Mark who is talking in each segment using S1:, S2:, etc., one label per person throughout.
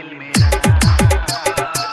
S1: दिल मेरा।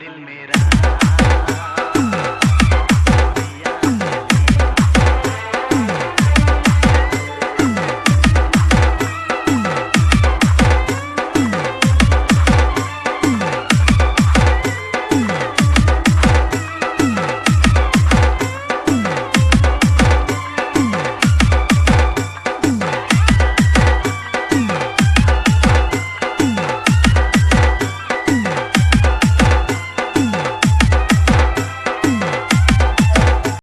S1: दिल में